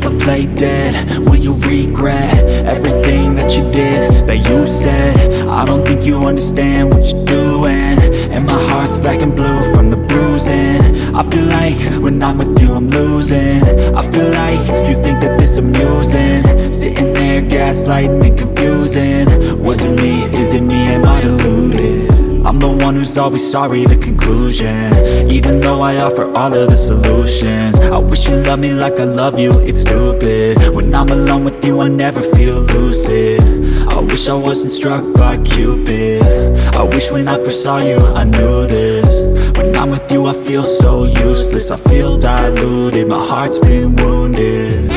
play dead? Will you regret everything that you did, that you said? I don't think you understand what you're doing And my heart's black and blue from the bruising I feel like when I'm with you I'm losing I feel like you think that this amusing Sitting there gaslighting and confusing Was it me? Is it me? Am I deluded? I'm the one who's always sorry, the conclusion. Even though I offer all of the solutions I wish you loved me like I love you, it's stupid. When I'm alone with you I never feel lucid. I wish I wasn't struck by Cupid. I wish when I first saw you I knew this. When I'm with you I feel so useless. I feel diluted, my heart's been wounded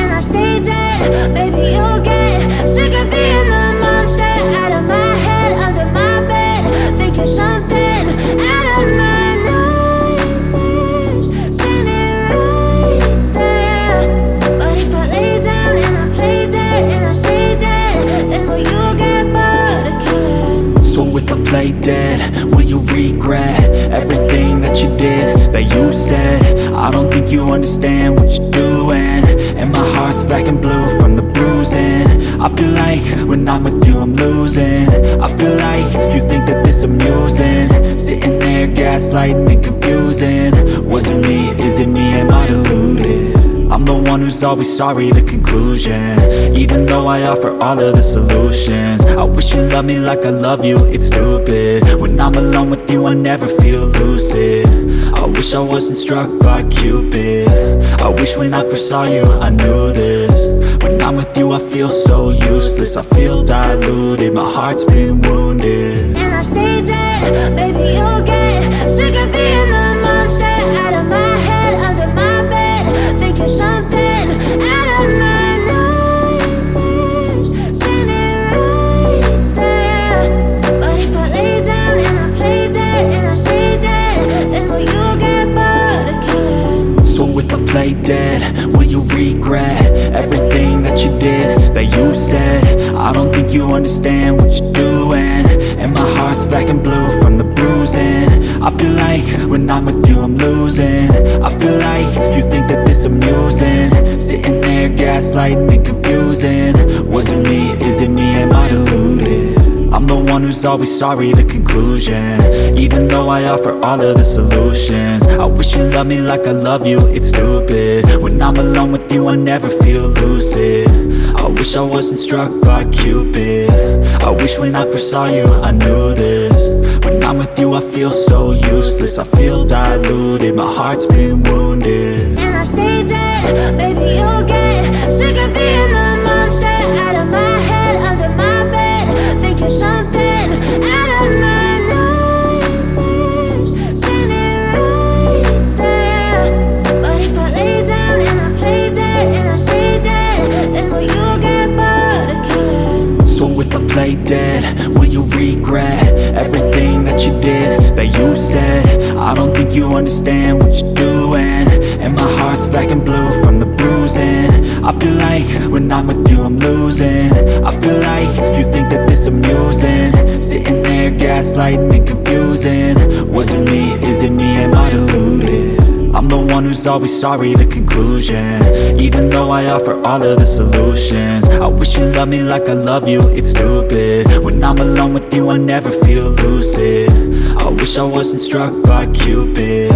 understand what you're doing And my heart's black and blue from the bruising I feel like when I'm with you I'm losing I feel like you think that this amusing Sitting there gaslighting and confusing Was it me? Is it me? Am I deluded? I'm the one who's always sorry, the conclusion. Even though I offer all of the solutions. I wish you loved me like I love you, it's stupid. When I'm alone with you I never feel lucid. I wish I wasn't struck by Cupid. I wish when I first saw you I knew this. When I'm with you I feel so useless. I feel diluted, my heart's been wounded. And I stay dead, baby you'll get Sick of you understand what you're doing And my heart's black and blue from the bruising I feel like when I'm with you I'm losing I feel like you think that this amusing Sitting there gaslighting and confusing Was it me? Is it me? Am I deluded? I'm the one who's always sorry, the conclusion. Even though I offer all of the solutions. I wish you loved me like I love you, it's stupid. When I'm alone with you I never feel lucid. I wish I wasn't struck by Cupid. I wish when I first saw you I knew this. When I'm with you I feel so useless. I feel diluted, my heart's been wounded. And I stay dead, baby you'll get Sick of being dead, will you regret everything that you did, that you said? I don't think you understand what you're doing And my heart's black and blue from the bruising I feel like when I'm with you I'm losing I feel like you think that this amusing Sitting there gaslighting and confusing Was it me? Is it me? Am I deluded? I'm the one who's always sorry, the conclusion. Even though I offer all of the solutions. I wish you loved me like I love you, it's stupid. When I'm alone with you I never feel lucid. I wish I wasn't struck by Cupid.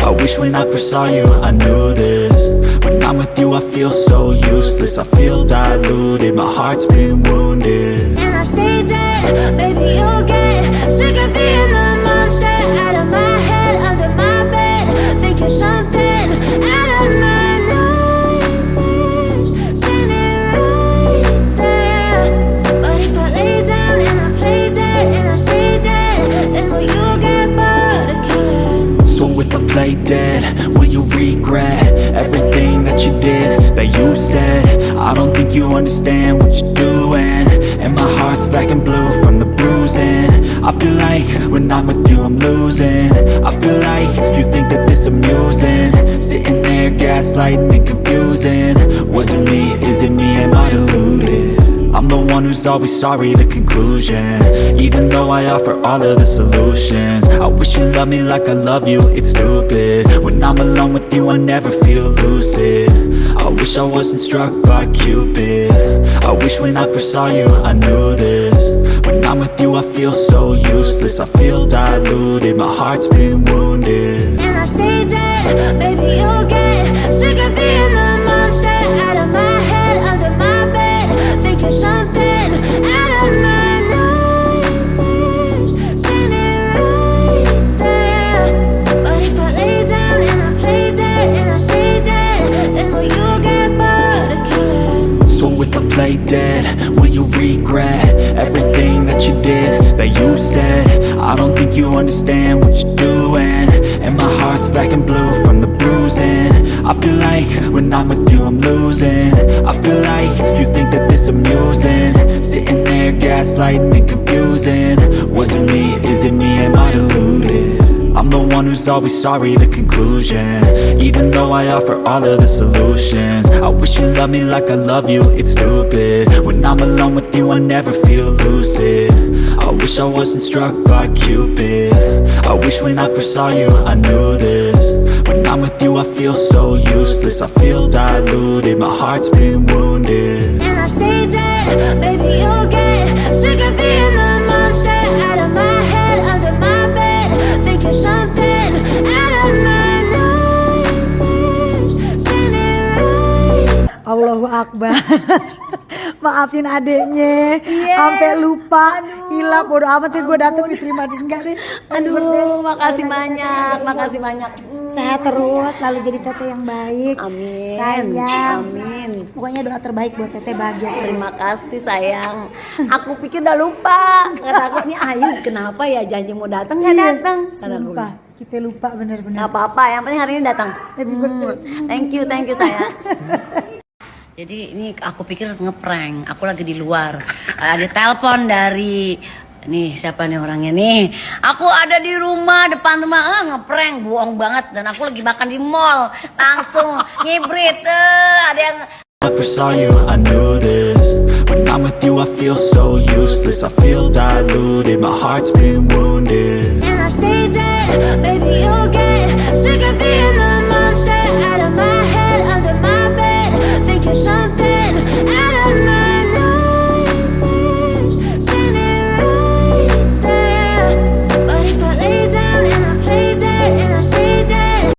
I wish when I first saw you I knew this. When I'm with you I feel so useless. I feel diluted, my heart's been wounded. And I stay dead, baby you'll get Sick of being dead, will you regret everything that you did, that you said? I don't think you understand what you're doing And my heart's black and blue from the bruising I feel like when I'm with you I'm losing I feel like you think that this amusing Sitting there gaslighting and confusing Was it me? Is it me? Am I deluded? I'm the one who's always sorry, the conclusion. Even though I offer all of the solutions. I wish you loved me like I love you, it's stupid. When I'm alone with you I never feel lucid. I wish I wasn't struck by Cupid. I wish when I first saw you I knew this. When I'm with you I feel so useless. I feel diluted, my heart's been wounded. And I stay dead, baby, you'll get what you're doing? And my heart's black and blue from the bruising. I feel like when I'm with you I'm losing. I feel like you think that this amusing. Sitting there gaslighting and confusing. Was it me, is it me, am I deluded? I'm the one who's always sorry, the conclusion. Even though I offer all of the solutions I wish you loved me like I love you, it's stupid. When I'm alone with you, I never feel lucid. I wish I wasn't struck by Cupid. I wish when I first saw you, I knew this. When I'm with you, I feel so useless I feel diluted, my heart's been wounded. And I stay dead, baby, you'll get Akbar Maafin adeknya Iya. Sampai lupa Hilang bodo amat ya gue dateng diterima enggak deh Aduh, makasih banyak, makasih banyak. Sehat terus Selalu jadi teteh yang baik Amin. Sayang Amin. Pokoknya doa terbaik buat teteh bahagia terus Terima kasih sayang. Aku pikir udah lupa. Kata aku nih Ayu kenapa ya janji mau datang nggak Iya, datang? Sumpah Kita lupa bener-bener Nggak apa-apa, yang penting hari ini datang. Birthday. Thank you, thank you sayang. Jadi ini aku pikir ngeprank. Aku lagi di luar. Ada telepon dari Nih siapa nih orangnya nih? Aku ada di rumah depan rumah. Ah, Ngeprank bohong banget. Dan aku lagi makan di mall. Langsung ngibrit eh, Ada yang I first saw you, I knew this. When I'm with you, I feel so useless. I feel diluted, my heart's been wounded. And I stay dead, baby, you'll get